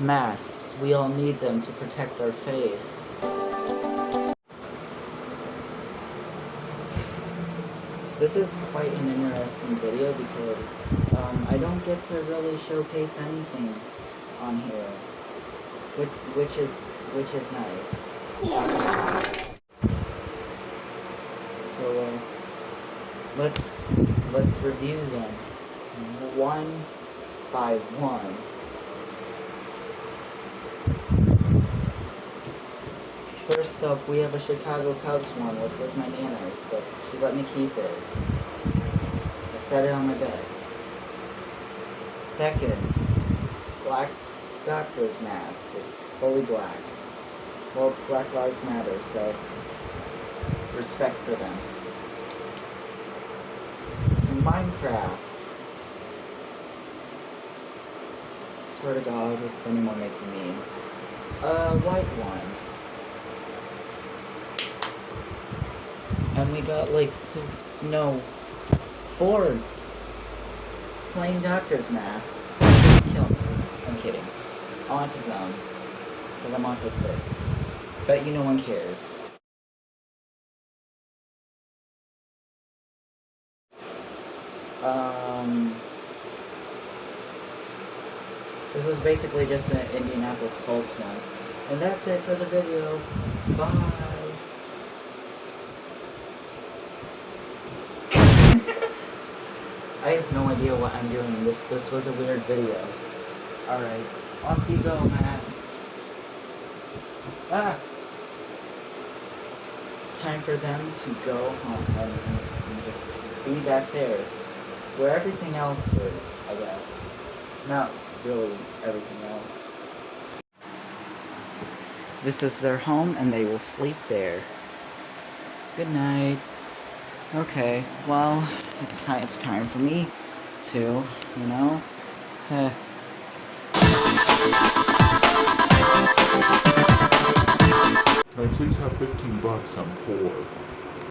masks. We all need them to protect our face. This is quite an interesting video because um, I don't get to really showcase anything on here, which, which is which is nice. So uh, let's let's review them one by one. First up, we have a Chicago Cubs one, which was my nana's, but she let me keep it. I set it on my bed. Second, black doctor's mask. It's fully black. Well, Black Lives Matter, so respect for them. Minecraft. Swear to God, if anyone makes a meme. Uh, white one. And we got like, no, four plain doctor's masks. kill me. I'm kidding. Autism. Because I'm autistic. Bet you no one cares. Um, this is basically just an Indianapolis Colts one. And that's it for the video. Bye. I have no idea what I'm doing. This this was a weird video. Alright. Off you go, masks. Ah! It's time for them to go home and, and just be back there. Where everything else is, I guess. Not really everything else. This is their home and they will sleep there. Good night. Okay, well, it's time, it's time for me to, you know, uh, Can I please have 15 bucks? I'm poor.